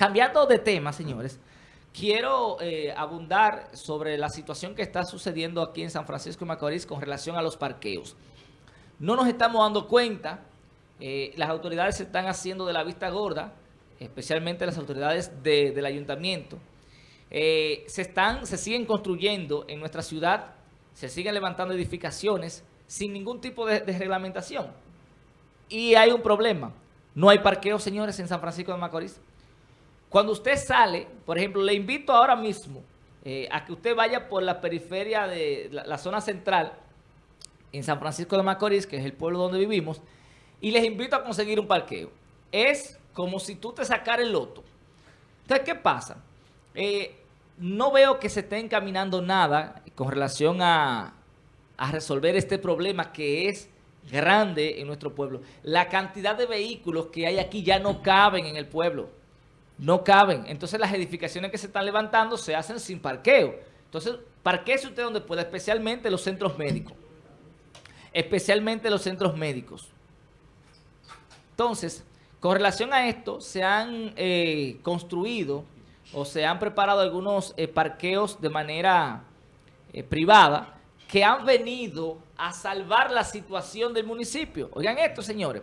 Cambiando de tema, señores, quiero eh, abundar sobre la situación que está sucediendo aquí en San Francisco de Macorís con relación a los parqueos. No nos estamos dando cuenta, eh, las autoridades se están haciendo de la vista gorda, especialmente las autoridades del ayuntamiento. Eh, se, están, se siguen construyendo en nuestra ciudad, se siguen levantando edificaciones sin ningún tipo de, de reglamentación. Y hay un problema, no hay parqueos, señores, en San Francisco de Macorís. Cuando usted sale, por ejemplo, le invito ahora mismo eh, a que usted vaya por la periferia de la, zona central en San Francisco de Macorís, que es el pueblo donde vivimos, y les invito a conseguir un parqueo. Es como si tú te sacaras el loto. Entonces, ¿qué pasa? Eh, no veo que se esté encaminando nada con relación a resolver este problema que es grande en nuestro pueblo. La cantidad de vehículos que hay aquí ya no caben en el pueblo no caben. Entonces las edificaciones que se están levantando se hacen sin parqueo. Entonces, parquee usted donde pueda, especialmente los centros médicos. Especialmente los centros médicos. Entonces, con relación a esto, se han eh, construido o se han preparado algunos eh, parqueos de manera eh, privada que han venido a salvar la situación del municipio. Oigan esto, señores.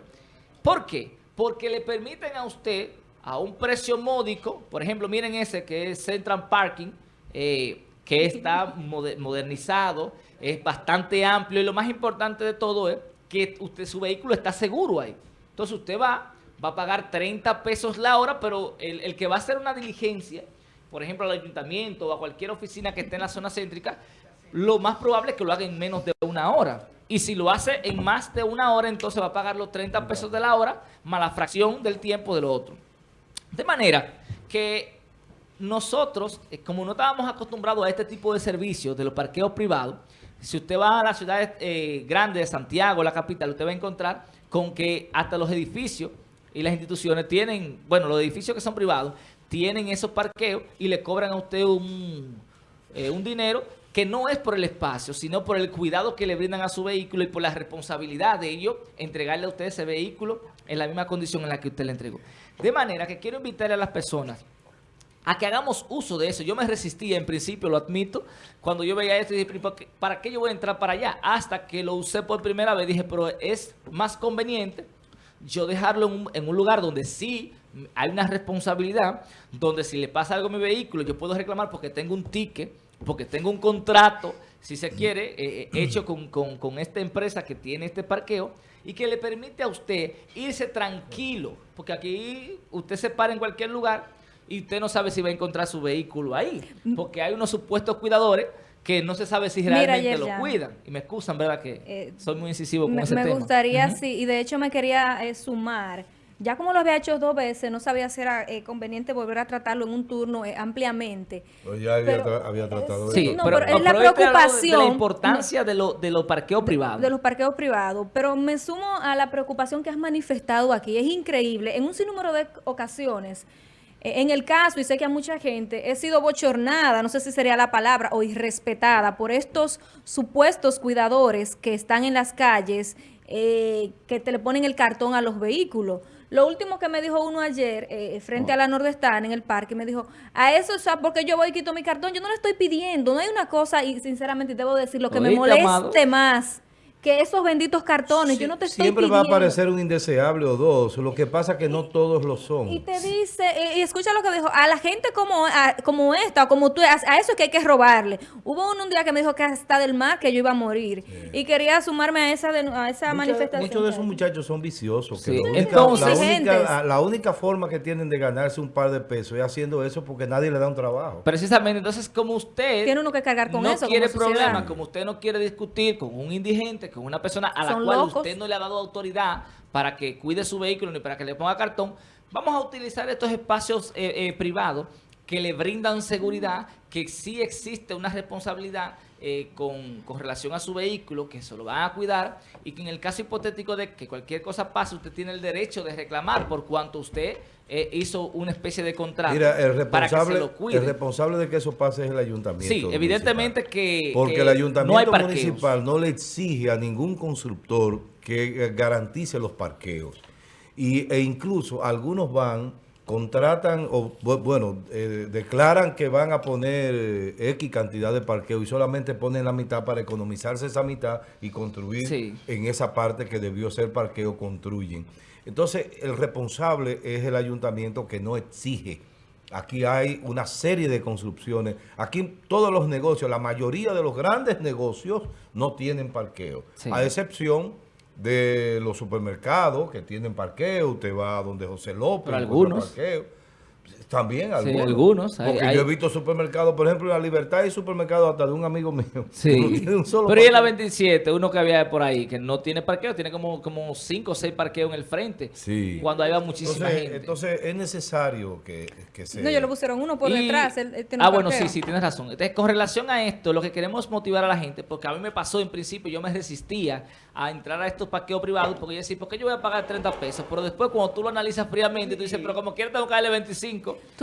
¿Por qué? Porque le permiten a usted a un precio módico. Por ejemplo, miren ese que es Central Parking, eh, que está modernizado, es bastante amplio y lo más importante de todo es que usted su vehículo está seguro ahí. Entonces usted va, va a pagar 30 pesos la hora, pero el, el que va a hacer una diligencia, por ejemplo al ayuntamiento o a cualquier oficina que esté en la zona céntrica, lo más probable es que lo haga en menos de una hora. Y si lo hace en más de una hora, entonces va a pagar los 30 pesos de la hora más la fracción del tiempo del otro. De manera que nosotros, eh, como no estábamos acostumbrados a este tipo de servicios de los parqueos privados, si usted va a las ciudades eh, grandes de Santiago, la capital, usted va a encontrar con que hasta los edificios y las instituciones tienen, bueno, los edificios que son privados, tienen esos parqueos y le cobran a usted un, eh, un dinero que no es por el espacio, sino por el cuidado que le brindan a su vehículo y por la responsabilidad de ello entregarle a usted ese vehículo en la misma condición en la que usted le entregó. De manera que quiero invitar a las personas a que hagamos uso de eso. Yo me resistía en principio, lo admito, cuando yo veía esto y dije, ¿para qué yo voy a entrar para allá? Hasta que lo usé por primera vez, dije, pero es más conveniente yo dejarlo en un, en un lugar donde sí hay una responsabilidad, donde si le pasa algo a mi vehículo, yo puedo reclamar porque tengo un ticket, porque tengo un contrato, si se quiere, eh, eh, hecho con, con, esta empresa que tiene este parqueo y que le permite a usted irse tranquilo, porque aquí usted se para en cualquier lugar y usted no sabe si va a encontrar su vehículo ahí, porque hay unos supuestos cuidadores que no se sabe si realmente lo cuidan. Y me excusan, ¿verdad? Que eh, soy muy incisivo con ese tema. Me gustaría, sí, y de hecho me quería sumar ya como lo había hecho dos veces, no sabía si era eh, conveniente volver a tratarlo en un turno eh, ampliamente. Pues ya había, tratado de sí, no, pero, es la preocupación. De la importancia de, lo, de los parqueos privados. De, los parqueos privados. Pero me sumo a la preocupación que has manifestado aquí. Es increíble. En un sinnúmero de ocasiones, eh, en el caso, y sé que a mucha gente, he sido bochornada, no sé si sería la palabra, o irrespetada por estos supuestos cuidadores que están en las calles, que te le ponen el cartón a los vehículos. Lo último que me dijo uno ayer, eh, frente a la Nordestan en el parque, me dijo, a eso, o sea, porque yo voy y quito mi cartón, yo no le estoy pidiendo, no hay una cosa, y sinceramente debo decir, lo que me moleste más que esos benditos cartones, yo no te estoy Siempre va a aparecer un indeseable o dos, lo que pasa que no todos lo son. Y te dice, y, escucha lo que dijo, a la gente como, como esta, o como tú, a, eso es que hay que robarle. Hubo un día que me dijo que hasta del mar que yo iba a morir, y quería sumarme a esa, a esa manifestación. Muchos de esos muchachos son viciosos, que la, única, forma que tienen de ganarse un par de pesos es haciendo eso porque nadie le da un trabajo. Precisamente, entonces como usted... Tiene uno que cargar con eso No quiere problemas, como usted no quiere discutir con un indigente, con una persona a la cual usted no le ha dado autoridad para que cuide su vehículo ni para que le ponga cartón, vamos a utilizar estos espacios eh, eh, privados que le brindan seguridad, que sí existe una responsabilidad eh, con, relación a su vehículo, que se lo van a cuidar y que en el caso hipotético de que cualquier cosa pase, usted tiene el derecho de reclamar por cuanto usted hizo una especie de contrato Mira, el responsable, El responsable de que eso pase es el ayuntamiento. Sí, evidentemente que Porque el ayuntamiento municipal no le exige a ningún constructor que garantice los parqueos. Y, e incluso algunos van contratan o bueno, eh, declaran que van a poner eh, X cantidad de parqueo y solamente ponen la mitad para economizarse esa mitad y construir en esa parte que debió ser parqueo, construyen. Entonces, el responsable es el ayuntamiento que no exige. Aquí hay una serie de construcciones. Aquí todos los negocios, la mayoría de los grandes negocios no tienen parqueo. A excepción de los supermercados que tienen parqueo, usted va a donde José López, algunos. parqueo. También algunos. Sí, algunos. Porque yo he visto supermercados, por ejemplo, en La Libertad hay supermercados hasta de un amigo mío. Sí. Pero y en la 27, uno que había por ahí, que no tiene parqueo, tiene como, como cinco o seis parqueos en el frente. Sí. Cuando hay muchísima entonces, gente. Entonces es necesario que, que se... No, yo lo pusieron uno por detrás. ah, bueno, sí, sí, tienes razón. Entonces, con relación a esto, lo que queremos motivar a la gente, porque a mí me pasó en principio, yo me resistía a entrar a estos parqueos privados, porque yo decía, ¿por qué yo voy a pagar 30 pesos? Pero después, cuando tú lo analizas fríamente, tú dices, pero como quiero tengo que darle 25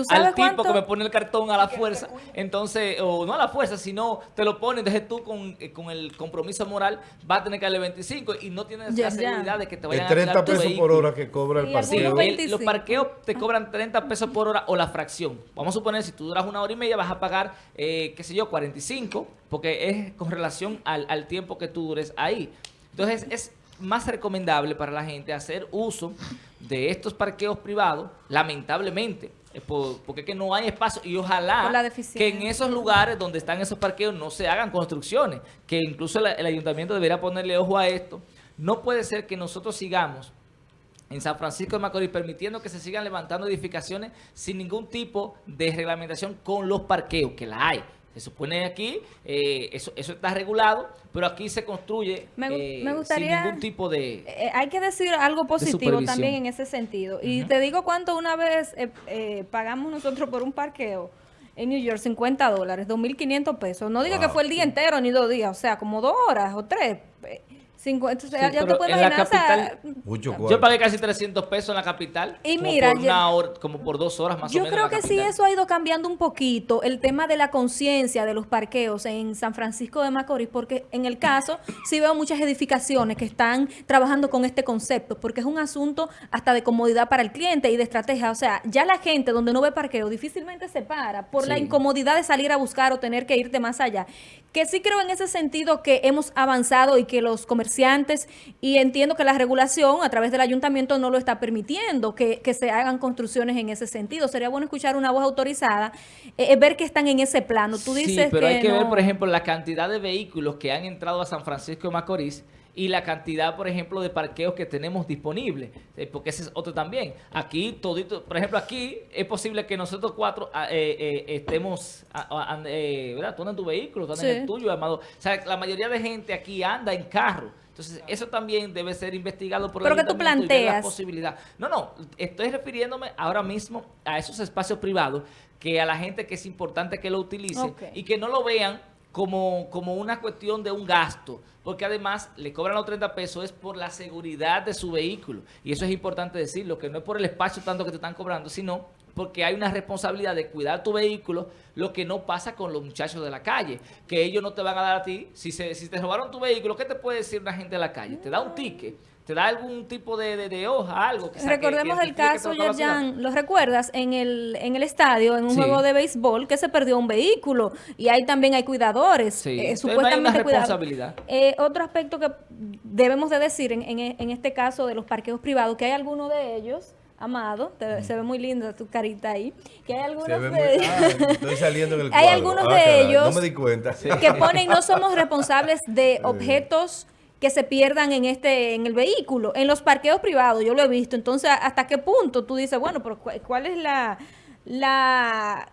al tipo que me pone el cartón a la fuerza, entonces, o no a la fuerza, sino te lo pone, entonces tú con, eh, con el compromiso moral vas a tener que darle 25 y no tienes la seguridad de que te vayan a 30 pesos por hora que cobra el parqueo. Sí, los parqueos te cobran 30 pesos por hora o la fracción. Vamos a suponer, si tú duras una hora y media, vas a pagar, eh, qué sé yo, 45, porque es con relación al, al tiempo que tú dures ahí. Entonces es más recomendable para la gente hacer uso de estos parqueos privados, lamentablemente, eh, porque es que no hay espacio y ojalá que en esos lugares donde están esos parqueos no se hagan construcciones, que incluso el, ayuntamiento debería ponerle ojo a esto. No puede ser que nosotros sigamos en San Francisco de Macorís permitiendo que se sigan levantando edificaciones sin ningún tipo de reglamentación con los parqueos, que la hay. Se supone aquí, eh, eso, eso está regulado, pero aquí se construye me, eh, sin ningún tipo de eh, Hay que decir algo positivo también en ese sentido. Y te digo cuánto una vez pagamos nosotros por un parqueo en New York, 50 dólares, 2.500 pesos. No digo que fue el día entero ni dos días, o sea, como dos horas o tres ya te puedes imaginar. yo pagué casi 300 pesos en la capital. Y como mira, por una hora, como por dos horas más o menos. Yo creo que sí, eso ha ido cambiando un poquito el tema de la conciencia de los parqueos en San Francisco de Macorís, porque en el caso sí veo muchas edificaciones que están trabajando con este concepto, porque es un asunto hasta de comodidad para el cliente y de estrategia. O sea, ya la gente donde no ve parqueo difícilmente se para por la incomodidad de salir a buscar o tener que irte más allá. Que sí creo en ese sentido que hemos avanzado y que los comerciantes, y entiendo que la regulación a través del ayuntamiento no lo está permitiendo, que, se hagan construcciones en ese sentido. Sería bueno escuchar una voz autorizada, eh, eh, ver que están en ese plano. Tú dices sí, pero hay que ver, por ejemplo, la cantidad de vehículos que han entrado a San Francisco de Macorís y la cantidad, por ejemplo, de parqueos que tenemos disponibles, eh, porque ese es otro también. Aquí, todito, por ejemplo, aquí es posible que nosotros cuatro ah, eh, eh, estemos, ah, ¿verdad? Tú andas en tu vehículo, tú andas en el tuyo, amado. O sea, la mayoría de gente aquí anda en carro. Entonces, eso también debe ser investigado por Pero que tú planteas. La posibilidad. No, no, estoy refiriéndome ahora mismo a esos espacios privados que a la gente que es importante que lo utilice y que no lo vean como, como una cuestión de un gasto, porque además le cobran los 30 pesos es por la seguridad de su vehículo. Y eso es importante decirlo, que no es por el espacio tanto que te están cobrando, sino porque hay una responsabilidad de cuidar tu vehículo, lo que no pasa con los muchachos de la calle, que ellos no te van a dar a ti, si, se, si te robaron tu vehículo, ¿qué te puede decir una gente de la calle? Te da un ticket te da algún tipo de, de, hoja, algo. Que Recordemos el caso, Yerjan, ¿lo recuerdas? En el, en el estadio, en un juego de béisbol, que se perdió un vehículo y ahí también hay cuidadores. Sí. Eh, supuestamente hay una responsabilidad. Eh, otro aspecto que debemos de decir en, en, este caso de los parqueos privados, que hay algunos de ellos Amado, se ve muy linda tu carita ahí. Que hay algunos de ellos. Ah, estoy saliendo en el Hay algunos ah, de ellos. No me di cuenta. Que ponen, no somos responsables de objetos que se pierdan en este en el vehículo, en los parqueos privados, yo lo he visto. Entonces, ¿hasta qué punto tú dices, bueno, pero cuál es la la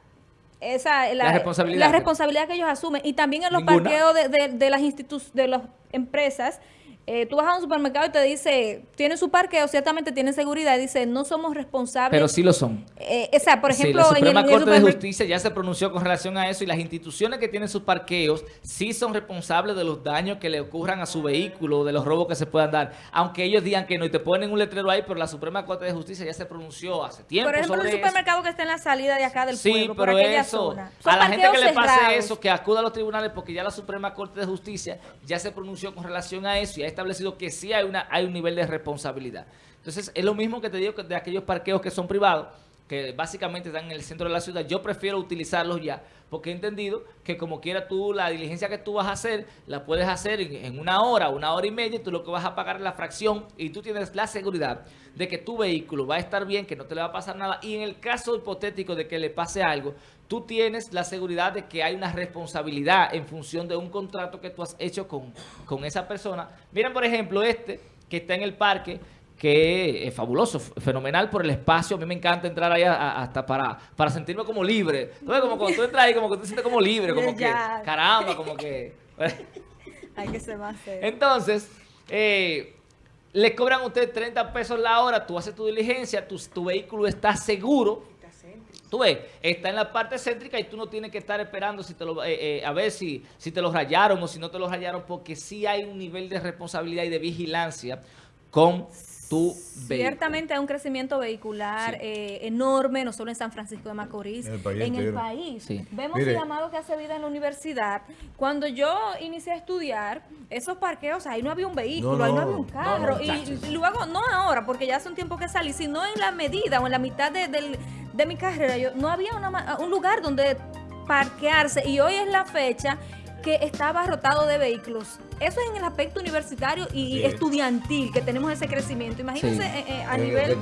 esa la, responsabilidad, la responsabilidad que ellos asumen y también en los parqueos de, de, de las instituciones de las empresas eh, tú vas a un supermercado y te dice, tiene su parqueo, ciertamente tiene seguridad, y dice, no somos responsables. Pero sí lo son. Eh, o sea, por ejemplo, la Suprema Corte de Justicia ya se pronunció con relación a eso y las instituciones que tienen sus parqueos sí son responsables de los daños que le ocurran a su vehículo, de los robos que se puedan dar. Aunque ellos digan que no y te ponen un letrero ahí, pero la Suprema Corte de Justicia ya se pronunció hace tiempo Por ejemplo, el supermercado que está en la salida de acá del sí, pueblo, pero eso, a la gente que le pase eso, que acuda a los tribunales porque ya la Suprema Corte de Justicia ya se pronunció con relación a eso y establecido que sí hay, una, hay un nivel de responsabilidad. Entonces, es lo mismo que te digo de aquellos parqueos que son privados, que básicamente están en el centro de la ciudad, yo prefiero utilizarlos ya, porque he entendido que como quiera tú, la diligencia que tú vas a hacer, la puedes hacer en, una hora, una hora y media, tú lo que vas a pagar es la fracción, y tú tienes la seguridad de que tu vehículo va a estar bien, que no te le va a pasar nada, y en el caso hipotético de que le pase algo, tú tienes la seguridad de que hay una responsabilidad en función de un contrato que tú has hecho con, con esa persona. Miren, por ejemplo, este que está en el parque, que es fabuloso, fenomenal por el espacio. A mí me encanta entrar ahí hasta para, para sentirme como libre. Entonces, como cuando tú entras ahí, como que tú te sientes como libre, como que, caramba, como que... Hay que ser más serio. Entonces, eh, le cobran a usted 30 pesos la hora, tú haces tu diligencia, tu, tu vehículo está seguro. Tú ves, está en la parte céntrica y tú no tienes que estar esperando si te lo, eh, eh, a ver si, si te lo rayaron o si no te lo rayaron, porque sí hay un nivel de responsabilidad y de vigilancia con Ciertamente hay un crecimiento vehicular eh, enorme, no solo en San Francisco de Macorís, en el país. Vemos el llamado que hace vida en la universidad. Cuando yo inicié a estudiar, esos parqueos, ahí no había un vehículo, ahí no había un carro. y, luego, no ahora, porque ya hace un tiempo que salí, sino en la medida o en la mitad de, mi carrera, yo, no había un lugar donde parquearse. Y hoy es la fecha que está abarrotado de vehículos. Eso es en el aspecto universitario y estudiantil, que tenemos ese crecimiento. Imagínense eh, eh, a nivel...